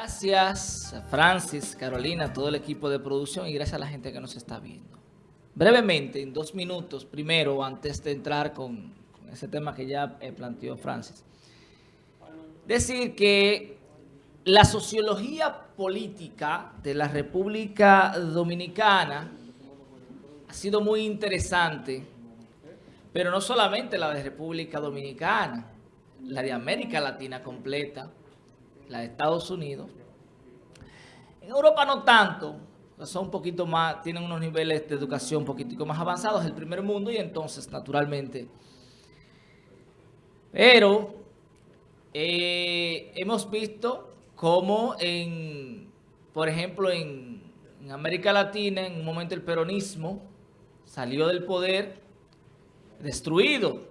Gracias Francis, Carolina, todo el equipo de producción y gracias a la gente que nos está viendo. Brevemente, en dos minutos, primero, antes de entrar con, ese tema que ya eh, planteó Francis. Decir que la sociología política de la República Dominicana ha sido muy interesante, pero no solamente la de República Dominicana, la de América Latina completa, la de Estados Unidos. En Europa no tanto, son un poquito más, tienen unos niveles de educación un poquitico más avanzados, el primer mundo, y entonces, naturalmente. Pero eh, hemos visto cómo, en, por ejemplo, en, en América Latina, en un momento el peronismo salió del poder destruido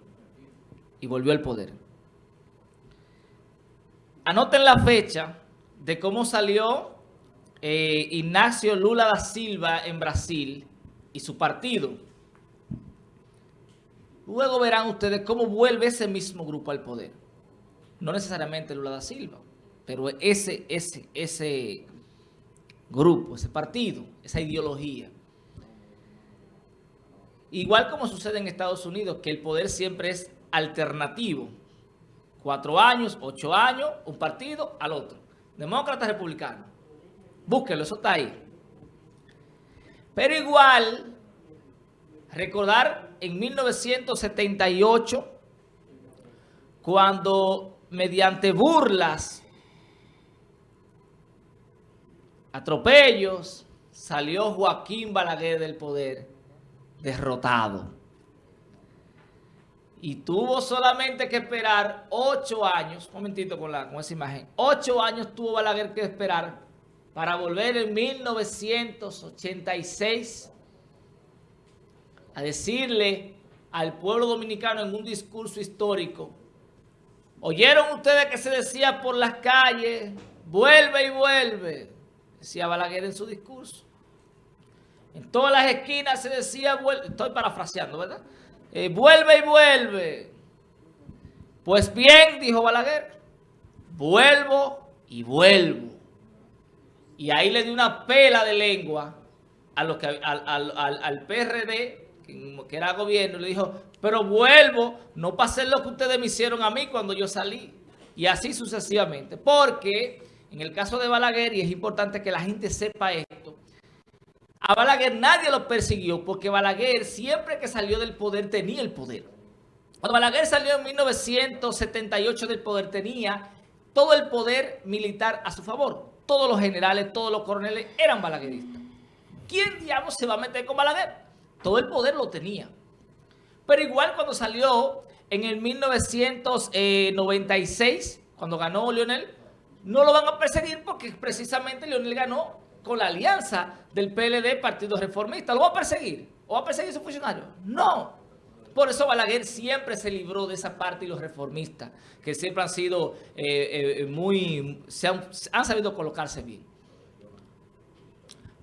y volvió al poder. Anoten la fecha de cómo salió eh, Ignacio Lula da Silva en Brasil y su partido. Luego verán ustedes cómo vuelve ese mismo grupo al poder. No necesariamente Lula da Silva, pero ese, ese, ese grupo, ese partido, esa ideología. Igual como sucede en Estados Unidos, que el poder siempre es alternativo. Cuatro años, ocho años, un partido al otro. Demócrata, republicano. Búsquelo, eso está ahí. Pero igual, recordar en 1978, cuando mediante burlas, atropellos, salió Joaquín Balaguer del poder derrotado y tuvo solamente que esperar ocho años, un momentito con, la, con esa imagen, ocho años tuvo Balaguer que esperar para volver en 1986 a decirle al pueblo dominicano en un discurso histórico, ¿oyeron ustedes que se decía por las calles, vuelve y vuelve? Decía Balaguer en su discurso. En todas las esquinas se decía, vuelve, estoy parafraseando, ¿verdad? Eh, vuelve y vuelve. Pues bien, dijo Balaguer, vuelvo y vuelvo. Y ahí le dio una pela de lengua a lo que, al, PRD, que, era gobierno, le dijo, pero vuelvo, no para hacer lo que ustedes me hicieron a mí cuando yo salí. Y así sucesivamente. Porque en el caso de Balaguer, y es importante que la gente sepa esto, a Balaguer nadie lo persiguió porque Balaguer siempre que salió del poder tenía el poder. Cuando Balaguer salió en 1978 del poder tenía todo el poder militar a su favor. Todos los generales, todos los coroneles eran balagueristas. ¿Quién diablos se va a meter con Balaguer? Todo el poder lo tenía. Pero igual cuando salió en el 1996, cuando ganó Leonel, no lo van a perseguir porque precisamente Leonel ganó con la alianza del PLD, Partido Reformista. ¿Lo va a perseguir? ¿O va a perseguir a su funcionario? No. Por eso Balaguer siempre se libró de esa parte y los reformistas, que siempre han sido eh, eh, muy, se han, sabido colocarse bien.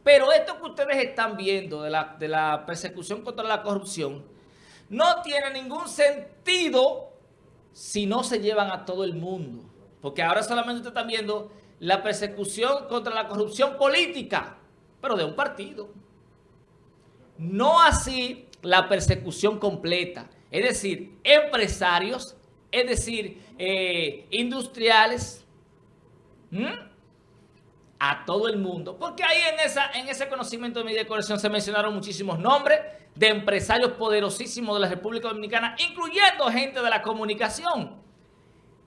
Pero esto que ustedes están viendo de la, de la persecución contra la corrupción, no tiene ningún sentido si no se llevan a todo el mundo. Porque ahora solamente ustedes están viendo la persecución contra la corrupción política, pero de un partido. No así la persecución completa, es decir, empresarios, es decir, eh, industriales, a todo el mundo. Porque ahí en, esa, en ese conocimiento de mi decoración se mencionaron muchísimos nombres de empresarios poderosísimos de la República Dominicana, incluyendo gente de la comunicación.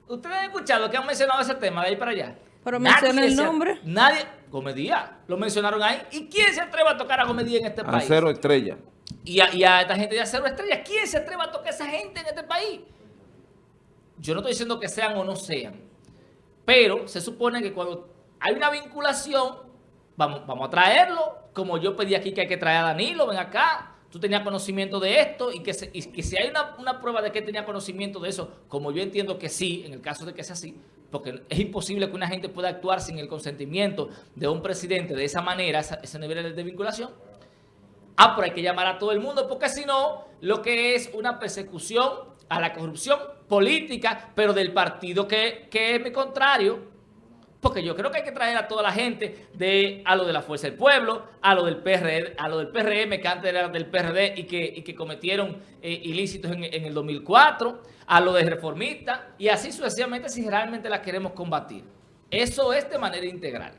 Ustedes han escuchado que han mencionado ese tema de ahí para allá. Pero menciona el nombre. Nadie, Gomedía, lo mencionaron ahí. ¿Y quién se atreve a tocar a Gomedía en este país? A cero estrella. Y a, esta gente de acero estrella. ¿Quién se atreve a tocar a esa gente en este país? Yo no estoy diciendo que sean o no sean. Pero se supone que cuando hay una vinculación, vamos, vamos a traerlo. Como yo pedí aquí que hay que traer a Danilo, ven acá. Tú tenías conocimiento de esto y que, que si hay una, una prueba de que tenía conocimiento de eso, como yo entiendo que sí, en el caso de que sea así, porque es imposible que una gente pueda actuar sin el consentimiento de un presidente de esa manera, ese nivel de vinculación. Ah, pero hay que llamar a todo el mundo, porque si no, lo que es una persecución a la corrupción política, pero del partido que, es mi contrario, Porque yo creo que hay que traer a toda la gente de a lo de la Fuerza del Pueblo, a lo del PRD, a lo del PRM, que antes era del PRD y que, que cometieron eh, ilícitos en, en, el 2004, a lo de reformistas, y así sucesivamente si realmente la queremos combatir. Eso es de manera integral.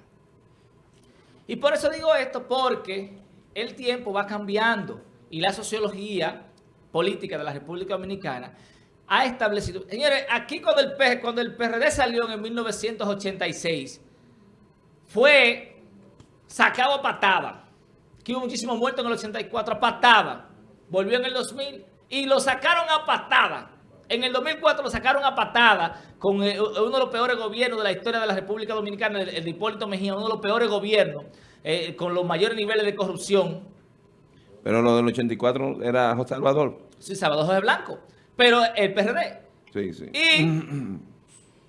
Y por eso digo esto, porque el tiempo va cambiando y la sociología política de la República Dominicana ha establecido... Señores, aquí cuando el, cuando el PRD salió en 1986, fue sacado a patada. Que hubo muchísimos muertos en el 84 a patada. Volvió en el 2000 y lo sacaron a patada. En el 2004 lo sacaron a patada con eh, uno de los peores gobiernos de la historia de la República Dominicana, el, de Hipólito Mejía, uno de los peores gobiernos, eh, con los mayores niveles de corrupción. Pero lo del 84 era José Salvador. Sí, Salvador José Blanco pero el PRD. Sí, sí. Y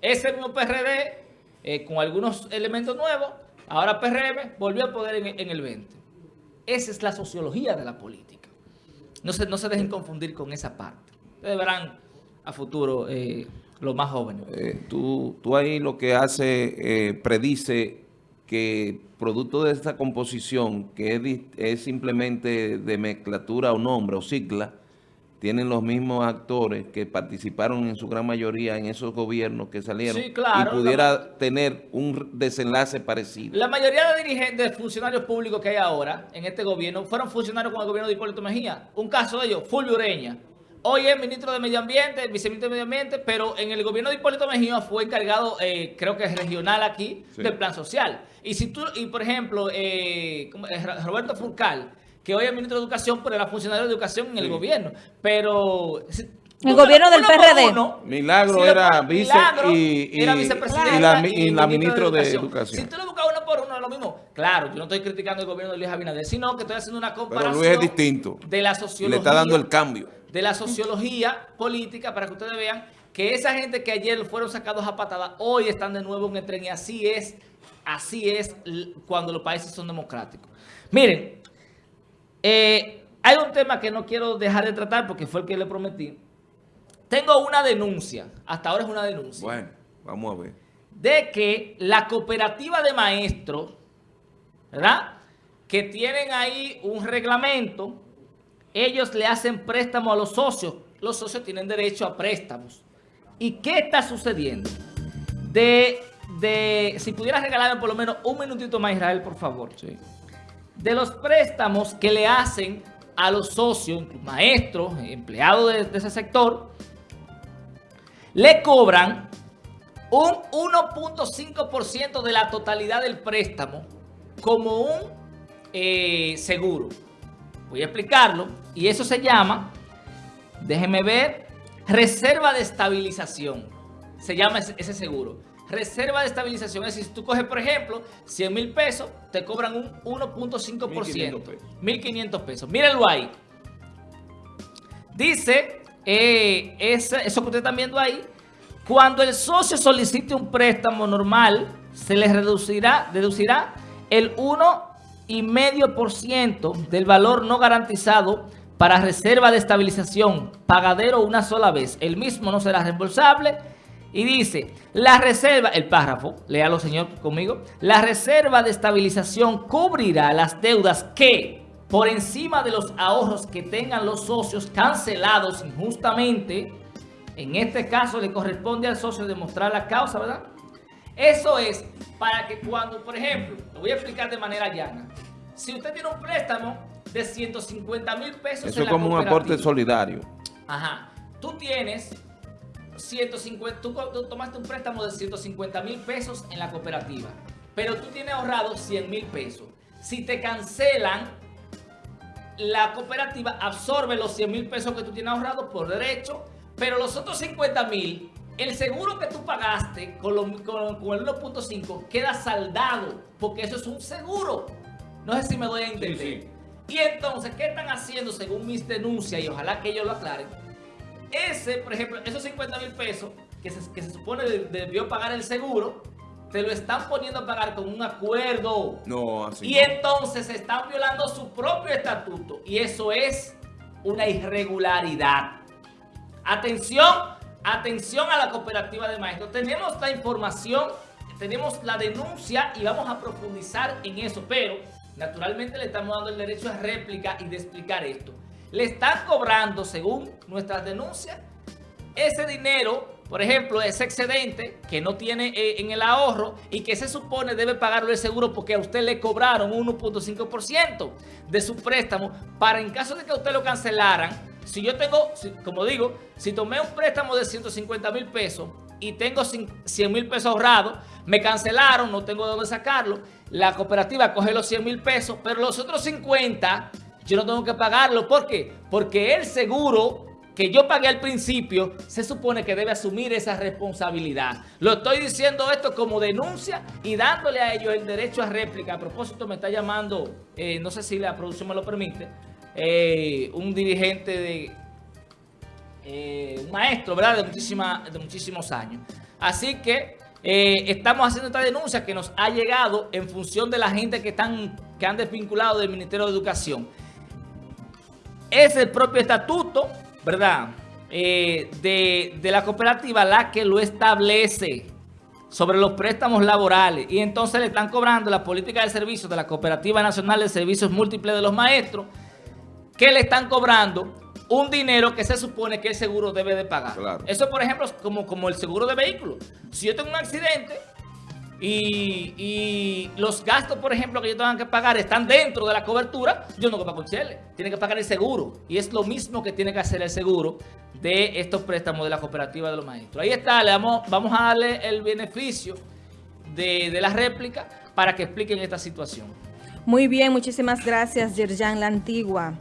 ese mismo PRD, eh, con algunos elementos nuevos, ahora PRM volvió a poder en, el 20. Esa es la sociología de la política. No se, no se dejen confundir con esa parte. Ustedes verán a futuro eh, los más jóvenes. Eh, tú, tú ahí lo que hace, predice que producto de esta composición, que es, es simplemente de mezclatura o nombre o sigla, tienen los mismos actores que participaron en su gran mayoría en esos gobiernos que salieron y pudiera tener un desenlace parecido. La mayoría de dirigentes, funcionarios públicos que hay ahora en este gobierno fueron funcionarios con el gobierno de Hipólito Mejía. Un caso de ellos, Fulvio Ureña. Hoy es ministro de Medio Ambiente, viceministro de Medio Ambiente, pero en el gobierno de Hipólito Mejía fue encargado, eh, creo que es regional aquí, del plan social. Y si tú, y por ejemplo, eh, Roberto Furcal, que hoy es ministro de Educación, pero era funcionario de Educación en el gobierno. Pero... El gobierno del PRD. Milagro era vice y, era vicepresidente y la, ministra de, Educación. Si tú lo buscas uno por uno es lo mismo. Claro, yo no estoy criticando el gobierno de Luis Abinader, sino que estoy haciendo una comparación. Pero Luis es distinto. De la sociología. Le está dando el cambio. De la sociología política para que ustedes vean que esa gente que ayer fueron sacados a patada, hoy están de nuevo en el tren y así es, así es cuando los países son democráticos. Miren, eh, hay un tema que no quiero dejar de tratar porque fue el que le prometí. Tengo una denuncia, hasta ahora es una denuncia. Bueno, vamos a ver. De que la cooperativa de maestros, ¿verdad? Que tienen ahí un reglamento, ellos le hacen préstamo a los socios. Los socios tienen derecho a préstamos. ¿Y qué está sucediendo? De, de si pudieras regalarme por lo menos un minutito más, Israel, por favor. Sí de los préstamos que le hacen a los socios, maestros, empleados de, ese sector, le cobran un 1.5% de la totalidad del préstamo como un eh, seguro. Voy a explicarlo. Y eso se llama, déjeme ver, reserva de estabilización. Se llama ese seguro reserva de estabilización. Es decir, si tú coges, por ejemplo, 100 mil pesos, te cobran un 1.5%. 1.500 pesos. Mírenlo ahí. Dice, eh, eso que ustedes están viendo ahí, cuando el socio solicite un préstamo normal, se le reducirá, deducirá el 1,5% del valor no garantizado para reserva de estabilización, pagadero una sola vez. El mismo no será reembolsable y dice, la reserva, el párrafo, léalo señor conmigo, la reserva de estabilización cubrirá las deudas que, por encima de los ahorros que tengan los socios cancelados injustamente, en este caso le corresponde al socio demostrar la causa, ¿verdad? Eso es para que cuando, por ejemplo, lo voy a explicar de manera llana, si usted tiene un préstamo de 150 mil pesos Eso es como un aporte solidario. Ajá. Tú tienes 150, tú, tomaste un préstamo de 150 mil pesos en la cooperativa, pero tú tienes ahorrado 100 mil pesos. Si te cancelan, la cooperativa absorbe los 100 mil pesos que tú tienes ahorrado por derecho, pero los otros 50 mil, el seguro que tú pagaste con, el 1.5 queda saldado, porque eso es un seguro. No sé si me doy a entender. Y entonces, ¿qué están haciendo según mis denuncias? Y ojalá que ellos lo aclaren ese, por ejemplo, esos 50 mil pesos que se, que se supone debió pagar el seguro, te lo están poniendo a pagar con un acuerdo. No, así Y entonces se están violando su propio estatuto. Y eso es una irregularidad. Atención, atención a la cooperativa de maestros. Tenemos la información, tenemos la denuncia y vamos a profundizar en eso, pero naturalmente le estamos dando el derecho a réplica y de explicar esto. Le están cobrando, según nuestras denuncias, ese dinero, por ejemplo, ese excedente que no tiene eh, en el ahorro y que se supone debe pagarlo el seguro porque a usted le cobraron 1.5% de su préstamo para en caso de que usted lo cancelaran, si yo tengo, como digo, si tomé un préstamo de 150 mil pesos y tengo 100 mil pesos ahorrados, me cancelaron, no tengo de dónde sacarlo, la cooperativa coge los 100 mil pesos, pero los otros 50 yo no tengo que pagarlo. ¿Por qué? Porque el seguro que yo pagué al principio, se supone que debe asumir esa responsabilidad. Lo estoy diciendo esto como denuncia y dándole a ellos el derecho a réplica. A propósito, me está llamando, eh, no sé si la producción me lo permite, eh, un dirigente de, eh, un maestro, ¿verdad? De, muchísima, de muchísimos años. Así que estamos haciendo esta denuncia que nos ha llegado en función de la gente que, están, que han desvinculado del Ministerio de Educación. Es el propio estatuto ¿verdad? Eh, de, la cooperativa la que lo establece sobre los préstamos laborales y entonces le están cobrando la política de servicios de la Cooperativa Nacional de Servicios Múltiples de los Maestros que le están cobrando un dinero que se supone que el seguro debe de pagar. Eso, por ejemplo, como, como el seguro de vehículos. Si yo tengo un accidente y, los gastos, por ejemplo, que yo tengo que pagar están dentro de la cobertura, yo no pago el Chele. Tiene que pagar el seguro. Y es lo mismo que tiene que hacer el seguro de estos préstamos de la cooperativa de los maestros. Ahí está, le vamos, vamos a darle el beneficio de, de la réplica para que expliquen esta situación. Muy bien, muchísimas gracias, Yerjan La Antigua.